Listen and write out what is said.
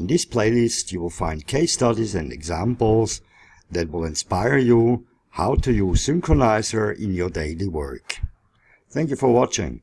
In this playlist you will find case studies and examples that will inspire you how to use synchronizer in your daily work. Thank you for watching.